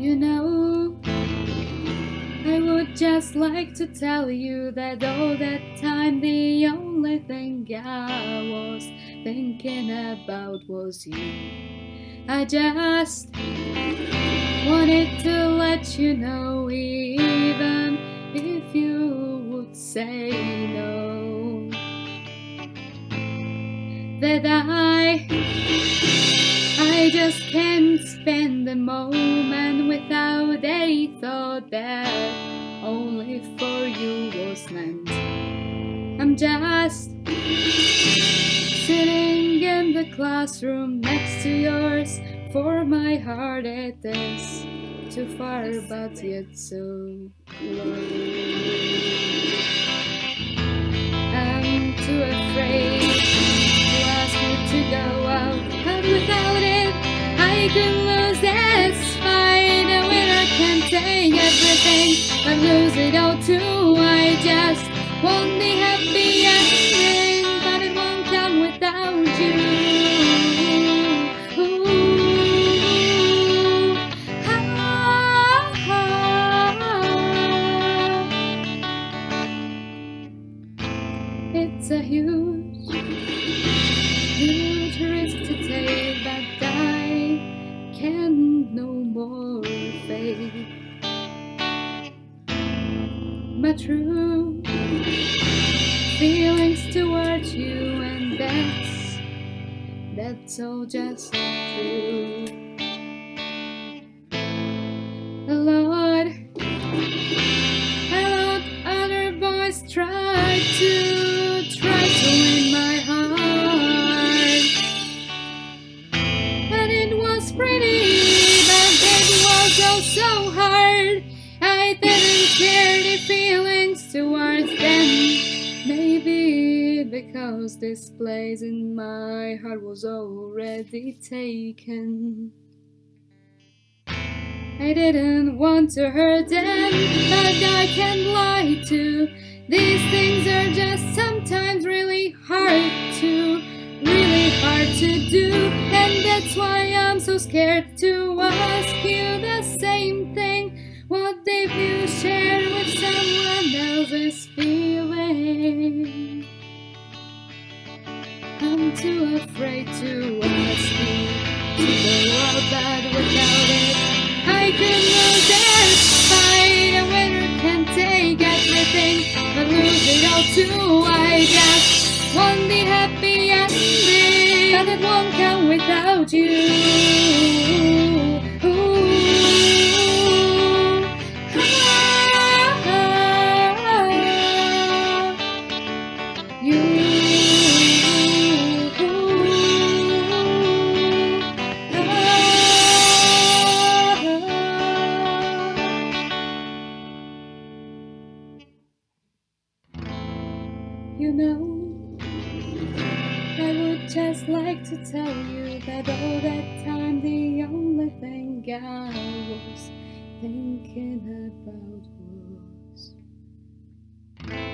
You know, I would just like to tell you that all that time the only thing I was thinking about was you. I just wanted to let you know, even if you would say no, that I just can't spend a moment without a thought that only for you was meant. I'm just sitting in the classroom next to yours, for my heart it is too far but yet so close. I'm too I could lose this fight. A winner can take everything, but lose it all too. I just want the happy ending, but it won't come without you. It's a huge, huge risk to take, but My true feelings towards you, and that's that's all just true. Lot, a lot other boys try to try to win my heart, and it was pretty, hard. I didn't share the feelings towards them. Maybe because this place in my heart was already taken. I didn't want to hurt them, but I can't lie to. These things are just sometimes really hard to, really hard to do, and that's why I'm so scared to ask you. If you share with someone else's feeling? I'm too afraid to ask you to go out, but without it, I could lose this fight. A winner can take everything, but lose it all too. I just want the happy ending, but it won't come without you. you know. I would just like to tell you that all that time the only thing I was thinking about was